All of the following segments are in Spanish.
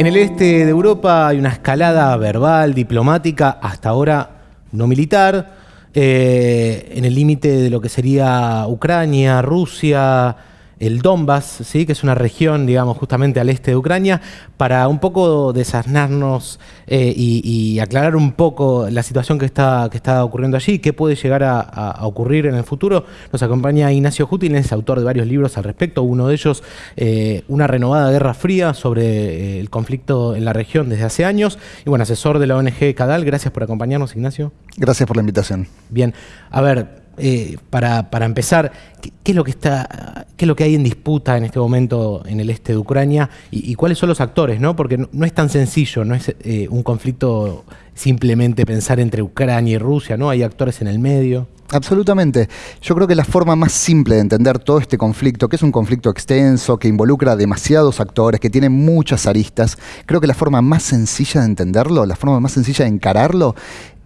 En el este de Europa hay una escalada verbal, diplomática, hasta ahora no militar, eh, en el límite de lo que sería Ucrania, Rusia, el Donbass, ¿sí? que es una región, digamos, justamente al este de Ucrania, para un poco desasnarnos eh, y, aclarar un poco la situación que está, que está ocurriendo allí, qué puede llegar a, ocurrir en el futuro. Nos acompaña Ignacio Jutin, es autor de varios libros al respecto, uno de ellos, eh, Una renovada guerra fría sobre eh, el conflicto en la región desde hace años, y bueno, asesor de la ONG Cadal. Gracias por acompañarnos, Ignacio. Gracias por la invitación. Bien, a ver, eh, para, empezar, ¿qué, es lo que está, qué es lo que hay en disputa en este momento en el este de Ucrania y, cuáles son los actores? ¿no? Porque no, es tan sencillo, no es eh, un conflicto simplemente pensar entre Ucrania y Rusia, ¿no? Hay actores en el medio. Absolutamente. Yo creo que la forma más simple de entender todo este conflicto, que es un conflicto extenso, que involucra demasiados actores, que tiene muchas aristas, creo que la forma más sencilla de entenderlo, la forma más sencilla de encararlo,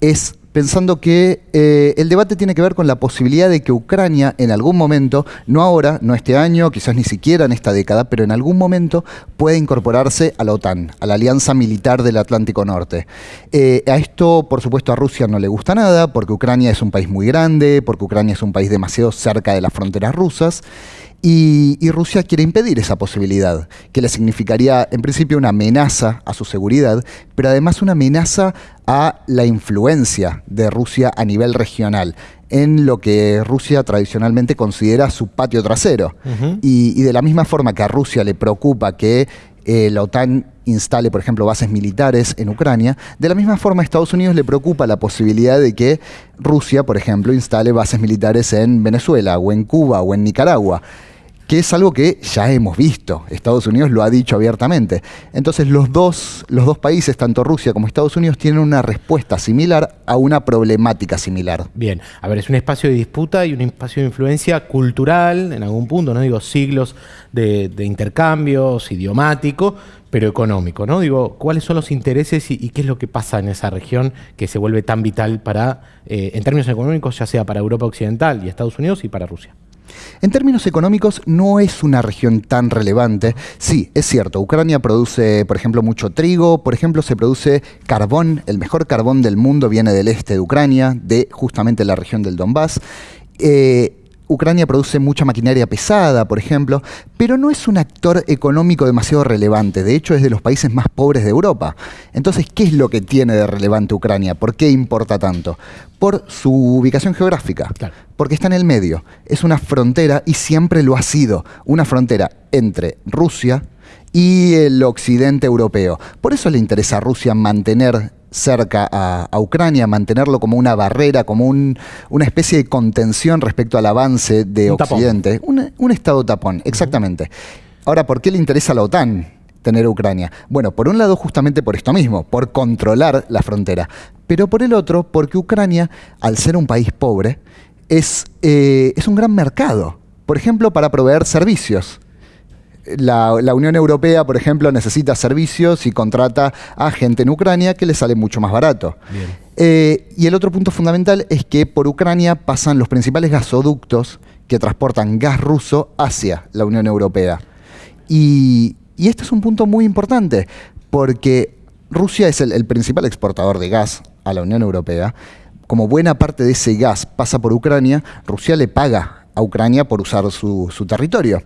es pensando que eh, el debate tiene que ver con la posibilidad de que Ucrania en algún momento, no ahora, no este año, quizás ni siquiera en esta década, pero en algún momento pueda incorporarse a la OTAN, a la Alianza Militar del Atlántico Norte. Eh, a esto, por supuesto, a Rusia no le gusta nada, porque Ucrania es un país muy grande, porque Ucrania es un país demasiado cerca de las fronteras rusas. Y, Rusia quiere impedir esa posibilidad, que le significaría en principio una amenaza a su seguridad, pero además una amenaza a la influencia de Rusia a nivel regional en lo que Rusia tradicionalmente considera su patio trasero. y, de la misma forma que a Rusia le preocupa que eh, la OTAN instale, por ejemplo, bases militares en Ucrania, de la misma forma a Estados Unidos le preocupa la posibilidad de que Rusia, por ejemplo, instale bases militares en Venezuela o en Cuba o en Nicaragua que es algo que ya hemos visto. Estados Unidos lo ha dicho abiertamente. Entonces los dos, los dos países, tanto Rusia como Estados Unidos, tienen una respuesta similar a una problemática similar. Bien, a ver, es un espacio de disputa y un espacio de influencia cultural, en algún punto, no digo siglos de, intercambios, idiomático, pero económico, ¿no? Digo, ¿cuáles son los intereses y, qué es lo que pasa en esa región que se vuelve tan vital para, eh, en términos económicos, ya sea para Europa Occidental y Estados Unidos y para Rusia? En términos económicos, no es una región tan relevante. Sí, es cierto, Ucrania produce, por ejemplo, mucho trigo, por ejemplo, se produce carbón, el mejor carbón del mundo viene del este de Ucrania, de justamente la región del Donbass. Eh, Ucrania produce mucha maquinaria pesada, por ejemplo, pero no es un actor económico demasiado relevante. De hecho, es de los países más pobres de Europa. Entonces, ¿qué es lo que tiene de relevante Ucrania? ¿Por qué importa tanto? Por su ubicación geográfica. Porque está en el medio. Es una frontera y siempre lo ha sido. Una frontera entre Rusia y el occidente europeo. Por eso le interesa a Rusia mantener cerca a, Ucrania, mantenerlo como una barrera, como una especie de contención respecto al avance de Occidente. Un, estado tapón, exactamente. Ahora, ¿por qué le interesa a la OTAN? tener Ucrania? Bueno, por un lado justamente por esto mismo, por controlar la frontera, pero por el otro porque Ucrania, al ser un país pobre, es, eh, es un gran mercado, por ejemplo, para proveer servicios la, Unión Europea, por ejemplo, necesita servicios y contrata a gente en Ucrania que le sale mucho más barato. Eh, y el otro punto fundamental es que por Ucrania pasan los principales gasoductos que transportan gas ruso hacia la Unión Europea. Y, este es un punto muy importante, porque Rusia es el, principal exportador de gas a la Unión Europea. Como buena parte de ese gas pasa por Ucrania, Rusia le paga a Ucrania por usar su territorio.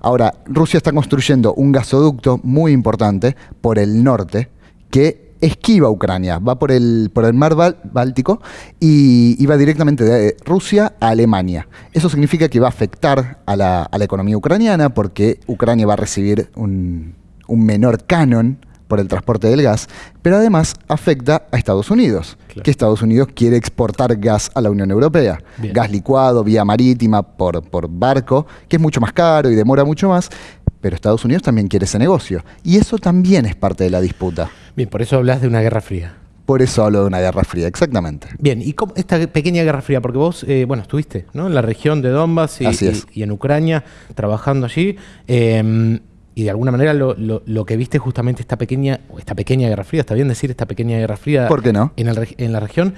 Ahora, Rusia está construyendo un gasoducto muy importante por el norte que esquiva Ucrania, va por el, por el mar Báltico y, va directamente de Rusia a Alemania. Eso significa que va a afectar a la, economía ucraniana porque Ucrania va a recibir un, un menor canon por el transporte del gas, pero además afecta a Estados Unidos, que Estados Unidos quiere exportar gas a la Unión Europea. Gas licuado, vía marítima, por, por barco, que es mucho más caro y demora mucho más, pero Estados Unidos también quiere ese negocio. Y eso también es parte de la disputa. Bien, por eso hablas de una guerra fría. Por eso hablo de una guerra fría, exactamente. Bien, y cómo, esta pequeña guerra fría, porque vos, eh, bueno, estuviste ¿no? en la región de Donbass y, y, en Ucrania, trabajando allí. Eh, y de alguna manera lo, lo, que viste justamente esta pequeña, esta pequeña guerra fría, está bien decir esta pequeña guerra fría ¿Por qué no? en, en la región,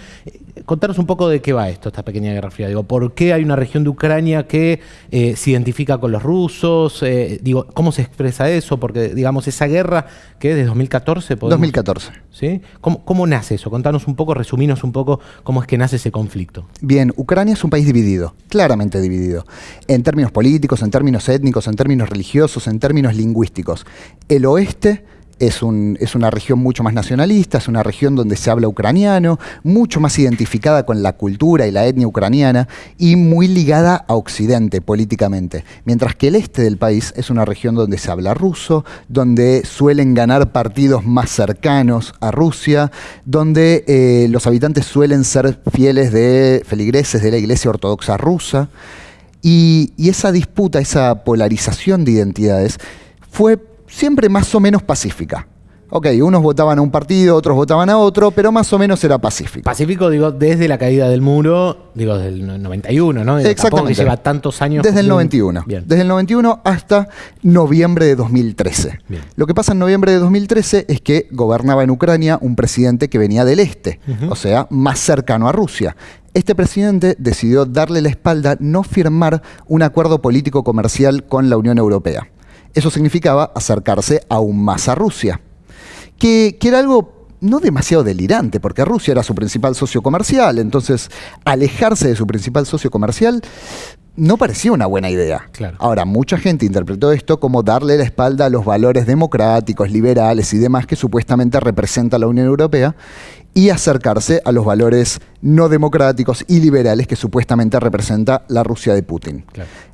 contanos un poco de qué va esto, esta pequeña guerra fría. Digo, ¿por qué hay una región de Ucrania que eh, se identifica con los rusos? Eh, digo, ¿cómo se expresa eso? Porque, digamos, esa guerra que es de 2014. 2014. ¿Sí? ¿Cómo, ¿Cómo nace eso? Contanos un poco, resuminos un poco cómo es que nace ese conflicto. Bien, Ucrania es un país dividido, claramente dividido, en términos políticos, en términos étnicos, en términos religiosos, en términos lingüísticos. El oeste es, una región mucho más nacionalista, es una región donde se habla ucraniano, mucho más identificada con la cultura y la etnia ucraniana y muy ligada a Occidente políticamente. Mientras que el este del país es una región donde se habla ruso, donde suelen ganar partidos más cercanos a Rusia, donde eh, los habitantes suelen ser fieles de feligreses de la Iglesia Ortodoxa rusa. y esa disputa, esa polarización de identidades fue siempre más o menos pacífica. Ok, unos votaban a un partido, otros votaban a otro, pero más o menos era pacífico. Pacífico, digo, desde la caída del muro, digo, desde el 91, ¿no? Exactamente. Que lleva tantos años. Desde el 91. Bien. Desde el 91 hasta noviembre de 2013. Bien. Lo que pasa en noviembre de 2013 es que gobernaba en Ucrania un presidente que venía del este, o sea, más cercano a Rusia. Este presidente decidió darle la espalda, no firmar un acuerdo político comercial con la Unión Europea. Eso significaba acercarse aún más a Rusia, que, era algo no demasiado delirante, porque Rusia era su principal socio comercial, entonces alejarse de su principal socio comercial no parecía una buena idea. Ahora, mucha gente interpretó esto como darle la espalda a los valores democráticos, liberales y demás que supuestamente representa la Unión Europea y acercarse a los valores no democráticos y liberales que supuestamente representa la Rusia de Putin.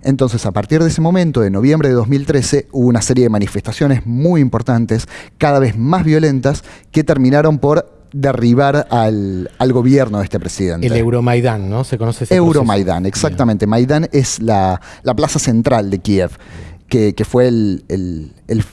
Entonces, a partir de ese momento, de noviembre de 2013, hubo una serie de manifestaciones muy importantes, cada vez más violentas, que terminaron por derribar al, gobierno de este presidente. El Euromaidán, ¿no? Se conoce ese Euromaidán, exactamente. Maidán es la, la plaza central de Kiev que, fue el,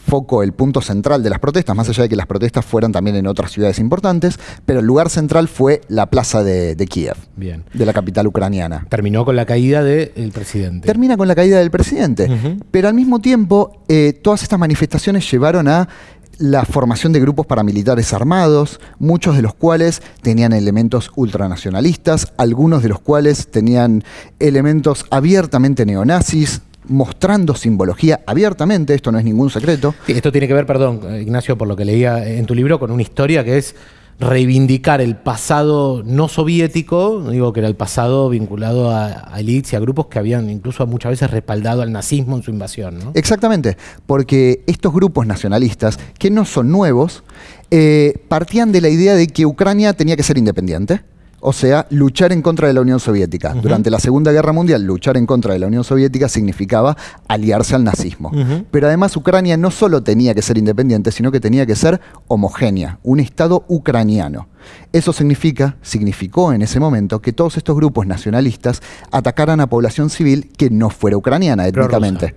foco, el punto central de las protestas, más allá de que las protestas fueran también en otras ciudades importantes, pero el lugar central fue la plaza de, Kiev, Bien. de la capital ucraniana. Terminó con la caída del presidente. Termina con la caída del presidente, pero al mismo tiempo eh, todas estas manifestaciones llevaron a la formación de grupos paramilitares armados, muchos de los cuales tenían elementos ultranacionalistas, algunos de los cuales tenían elementos abiertamente neonazis, mostrando simbología abiertamente, esto no es ningún secreto. esto tiene que ver, perdón, Ignacio, por lo que leía en tu libro, con una historia que es reivindicar el pasado no soviético, digo que era el pasado vinculado a, elites y a grupos que habían incluso muchas veces respaldado al nazismo en su invasión. Exactamente, porque estos grupos nacionalistas, que no son nuevos, eh, partían de la idea de que Ucrania tenía que ser independiente o sea, luchar en contra de la Unión Soviética. Durante la Segunda Guerra Mundial, luchar en contra de la Unión Soviética significaba aliarse al nazismo. Pero además Ucrania no solo tenía que ser independiente, sino que tenía que ser homogénea, un Estado ucraniano. Eso significa, significó en ese momento que todos estos grupos nacionalistas atacaran a población civil que no fuera ucraniana étnicamente.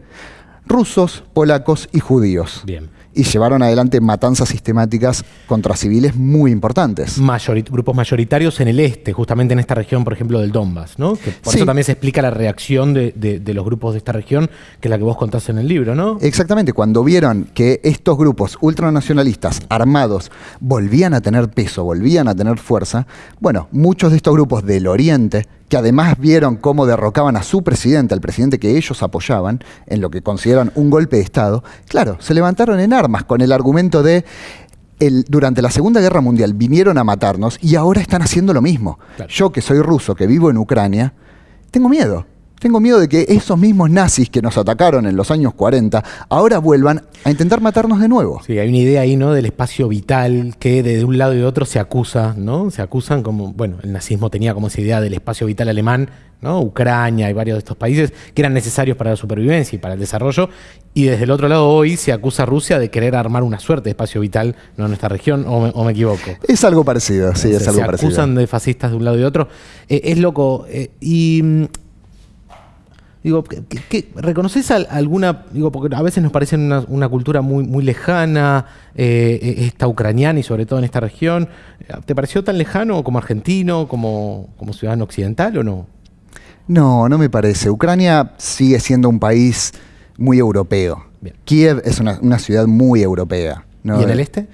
Rusos, polacos y judíos. Bien y llevaron adelante matanzas sistemáticas contra civiles muy importantes. grupos mayoritarios en el este, justamente en esta región, por ejemplo, del Donbass, ¿no? por eso también se explica la reacción de, los grupos de esta región, que es la que vos contás en el libro, ¿no? Exactamente, cuando vieron que estos grupos ultranacionalistas armados volvían a tener peso, volvían a tener fuerza, bueno, muchos de estos grupos del oriente que además vieron cómo derrocaban a su presidente, al presidente que ellos apoyaban, en lo que consideran un golpe de Estado, claro, se levantaron en armas con el argumento de el, durante la Segunda Guerra Mundial vinieron a matarnos y ahora están haciendo lo mismo. Yo que soy ruso, que vivo en Ucrania, tengo miedo. Tengo miedo de que esos mismos nazis que nos atacaron en los años 40 ahora vuelvan a intentar matarnos de nuevo. Sí, hay una idea ahí, ¿no? Del espacio vital que de un lado y de otro se acusa, ¿no? Se acusan como, bueno, el nazismo tenía como esa idea del espacio vital alemán, ¿no? Ucrania y varios de estos países que eran necesarios para la supervivencia y para el desarrollo. Y desde el otro lado hoy se acusa a Rusia de querer armar una suerte de espacio vital ¿no? en nuestra región, o me, equivoco. Es algo parecido, sí, es algo parecido. Se acusan de fascistas de un lado y de otro. Eh, es loco. Eh, y mm, Digo, ¿qué, reconoces alguna, digo, porque a veces nos parece una, cultura muy, muy lejana, eh, eh, esta ucraniana y sobre todo en esta región. ¿Te pareció tan lejano como argentino, como, como ciudadano occidental o no? No, no me parece. Ucrania sigue siendo un país muy europeo. Kiev es una, ciudad muy europea. ¿Y en el este?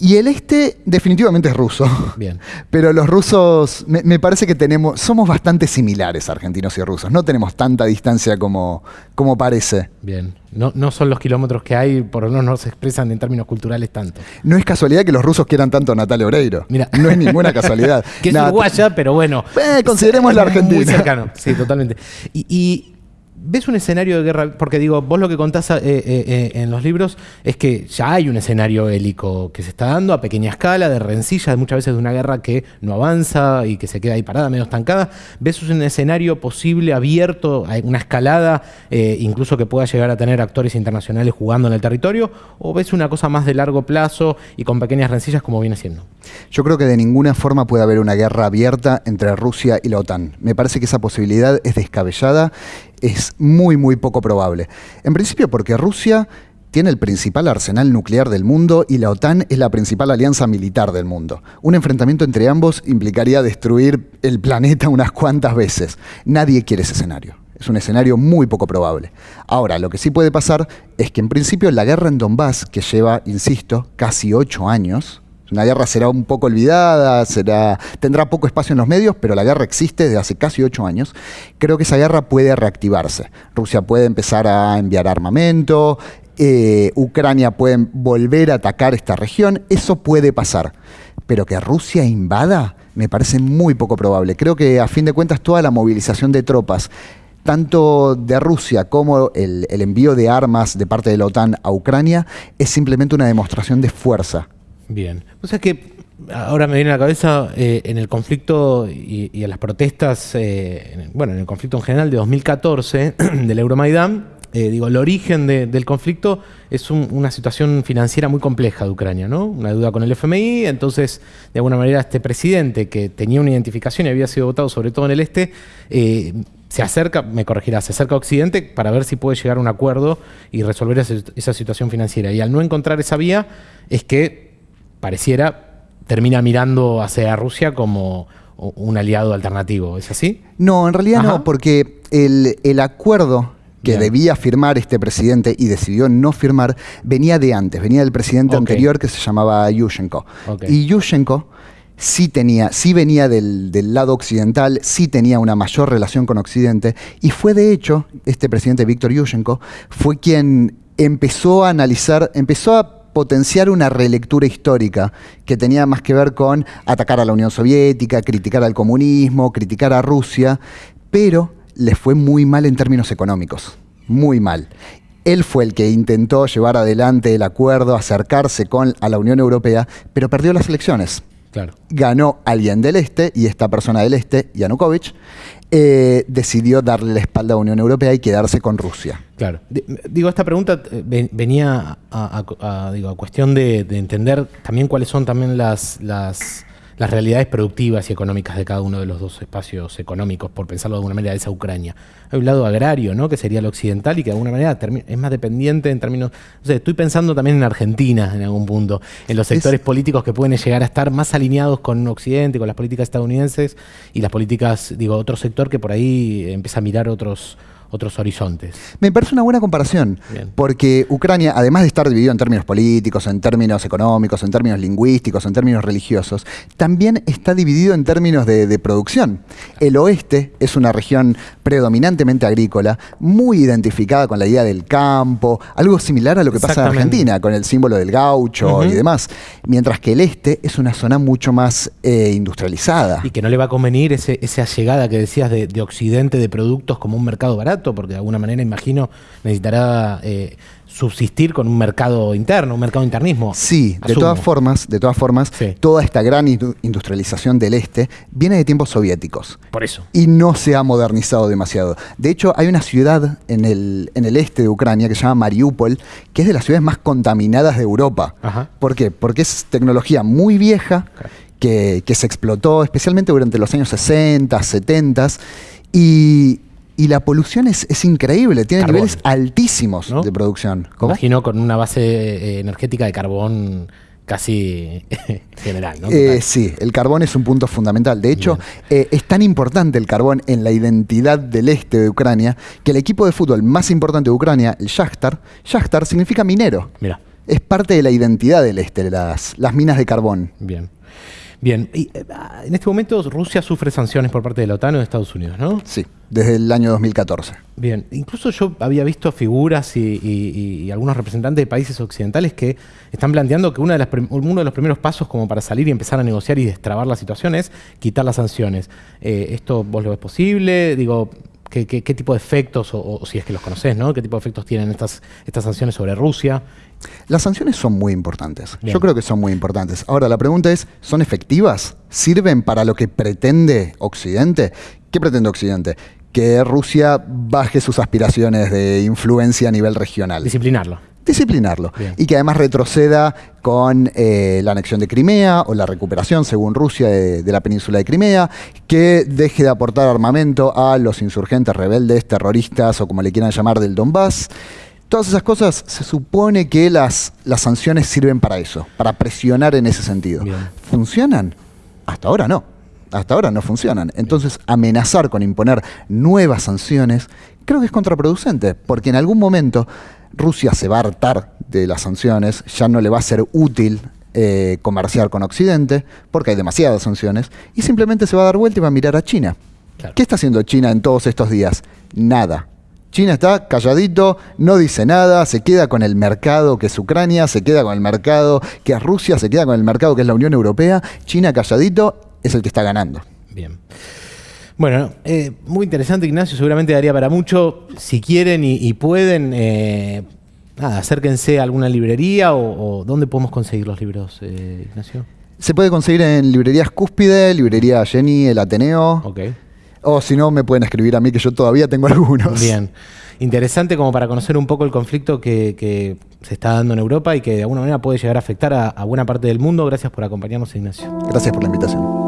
Y el este definitivamente es ruso. Bien. Pero los rusos, me, me, parece que tenemos, somos bastante similares argentinos y rusos. No tenemos tanta distancia como, como parece. Bien. No, no son los kilómetros que hay, por lo menos no se expresan en términos culturales tanto. No es casualidad que los rusos quieran tanto a Natalia Oreiro. Mira. No es ninguna casualidad. que es Nat- uruguaya, pero bueno. Eh, consideremos la Argentina. Muy cercano, sí, totalmente. Y, y ves un escenario de guerra, porque digo, vos lo que contás eh, eh, eh, en los libros es que ya hay un escenario bélico que se está dando a pequeña escala, de rencillas, muchas veces de una guerra que no avanza y que se queda ahí parada, medio estancada. ¿Ves un escenario posible, abierto, una escalada, incluso que pueda llegar a tener actores internacionales jugando en el territorio? ¿O ves una cosa más de largo plazo y con pequeñas rencillas como viene siendo? Yo creo que de ninguna forma puede haber una guerra abierta entre Rusia y la OTAN. Me parece que esa posibilidad es descabellada, es muy, muy poco probable. En principio porque Rusia tiene el principal arsenal nuclear del mundo y la OTAN es la principal alianza militar del mundo. Un enfrentamiento entre ambos implicaría destruir el planeta unas cuantas veces. Nadie quiere ese escenario. Es un escenario muy poco probable. Ahora, lo que sí puede pasar es que en principio la guerra en Donbass, que lleva, insisto, casi ocho años, una guerra será un poco olvidada, será, tendrá poco espacio en los medios, pero la guerra existe desde hace casi ocho años. Creo que esa guerra puede reactivarse. Rusia puede empezar a enviar armamento, eh, Ucrania puede volver a atacar esta región, eso puede pasar. Pero que Rusia invada me parece muy poco probable. Creo que a fin de cuentas toda la movilización de tropas tanto de Rusia como el, el envío de armas de parte de la OTAN a Ucrania es simplemente una demostración de fuerza Bien. O sea que ahora me viene a la cabeza eh, en el conflicto y, y en las protestas, eh, en- bueno, en el conflicto en general de 2014 del Euromaidán, eh, digo, el origen de- del conflicto es un- una situación financiera muy compleja de Ucrania, ¿no? Una deuda con el FMI, entonces, de alguna manera, este presidente que tenía una identificación y había sido votado sobre todo en el este, eh, se acerca, me corregirá, se acerca a Occidente para ver si puede llegar a un acuerdo y resolver esa situación financiera. Y al no encontrar esa vía, es que pareciera termina mirando hacia Rusia como un aliado alternativo. ¿Es así? No, en realidad Ajá. no, porque el, el acuerdo que Bien. debía firmar este presidente y decidió no firmar venía de antes, venía del presidente anterior que se llamaba Yushchenko. Y Yushchenko sí tenía, sí venía del, del lado occidental, sí tenía una mayor relación con Occidente, y fue de hecho, este presidente Víctor Yushchenko, fue quien empezó a analizar, empezó a potenciar una relectura histórica que tenía más que ver con atacar a la Unión Soviética, criticar al comunismo, criticar a Rusia, pero le fue muy mal en términos económicos, muy mal. Él fue el que intentó llevar adelante el acuerdo, acercarse con, a la Unión Europea, pero perdió las elecciones. Claro. Ganó alguien del Este, y esta persona del Este, Yanukovych, eh, decidió darle la espalda a la Unión Europea y quedarse con Rusia. Claro. Di- Digo, esta pregunta eh, ven- venía a, a- a, digo, a cuestión de, de entender también cuáles son también las, las, las realidades productivas y económicas de cada uno de los dos espacios económicos, por pensarlo de alguna manera, de esa Ucrania. Hay un lado agrario, ¿no? Que sería el occidental y que de alguna manera es más dependiente en términos... O sea, estoy pensando también en Argentina en algún punto, en los Es- sectores políticos que pueden llegar a estar más alineados con Occidente, con las políticas estadounidenses y las políticas, digo, otro sector que por ahí empieza a mirar otros, otros horizontes. Me parece una buena comparación, Bien. porque Ucrania, además de estar dividido en términos políticos, en términos económicos, en términos lingüísticos, en términos religiosos, también está dividido en términos de, de producción. El oeste es una región predominantemente agrícola, muy identificada con la idea del campo, algo similar a lo que pasa en. Argentina, con el símbolo del gaucho y demás, mientras que el este es una zona mucho más eh, industrializada. Y que no le va a convenir ese, esa llegada que decías de, de Occidente de productos como un mercado barato, porque de alguna manera, imagino, necesitará eh, subsistir con un mercado interno, un mercado internismo. Sí, de Asumo. todas formas, de todas formas, Sí. toda esta gran indu- industrialización del este viene de tiempos soviéticos Por eso. y no se ha modernizado demasiado. De hecho, hay una ciudad en el, en el este de Ucrania que se llama Mariupol, que es de las ciudades más contaminadas de Europa. Ajá. ¿Por qué? Porque es tecnología muy vieja que, que se explotó especialmente durante los años 60, 70 y, y la polución es, es increíble, tiene Carbón. niveles altísimos ¿No? de producción. ¿Cómo? Imagino con una base eh, energética de carbón casi general, ¿no? Eh, sí, el carbón es un punto fundamental. De hecho, eh, es tan importante el carbón en la identidad del este de Ucrania que el equipo de fútbol más importante de Ucrania, el Shakhtar, Shakhtar significa minero. Mira. es parte de la identidad del este, las, las minas de carbón. Bien. Bien, y, eh, en este momento Rusia sufre sanciones por parte de la OTAN o de Estados Unidos, ¿no? Sí, desde el año 2014. Bien, incluso yo había visto figuras y, algunos representantes de países occidentales que están planteando que una de uno de los primeros pasos como para salir y empezar a negociar y destrabar la situación es quitar las sanciones. Eh, ¿Esto vos lo ves posible? Digo, ¿Qué, tipo de efectos, o, si es que los conoces, ¿no? ¿Qué tipo de efectos tienen estas, estas sanciones sobre Rusia? Las sanciones son muy importantes. Yo creo que son muy importantes. Ahora, la pregunta es, ¿son efectivas? ¿Sirven para lo que pretende Occidente? ¿Qué pretende Occidente? Que Rusia baje sus aspiraciones de influencia a nivel regional. Disciplinarlo disciplinarlo. Y que además retroceda con eh, la anexión de Crimea o la recuperación, según Rusia, de, la península de Crimea, que deje de aportar armamento a los insurgentes rebeldes, terroristas o como le quieran llamar del Donbass. Todas esas cosas se supone que las, las sanciones sirven para eso, para presionar en ese sentido. ¿Funcionan? Hasta ahora no. Hasta ahora no funcionan. Entonces, amenazar con imponer nuevas sanciones creo que es contraproducente, porque en algún momento Rusia se va a hartar de las sanciones, ya no le va a ser útil eh, comerciar con Occidente, porque hay demasiadas sanciones, y simplemente se va a dar vuelta y va a mirar a China. ¿Qué está haciendo China en todos estos días? Nada. China está calladito, no dice nada, se queda con el mercado que es Ucrania, se queda con el mercado que es Rusia, se queda con el mercado que es la Unión Europea. China calladito es el que está ganando. Bien. Bueno, eh, muy interesante Ignacio, seguramente daría para mucho. Si quieren y, pueden, eh, acérquense a alguna librería o, ¿dónde podemos conseguir los libros, eh, Ignacio? Se puede conseguir en librerías Cúspide, librería Jenny, el Ateneo. Ok. O si no, me pueden escribir a mí, que yo todavía tengo algunos. Bien. Interesante como para conocer un poco el conflicto que, se está dando en Europa y que de alguna manera puede llegar a afectar a buena parte del mundo. Gracias por acompañarnos, Ignacio. Gracias por la invitación.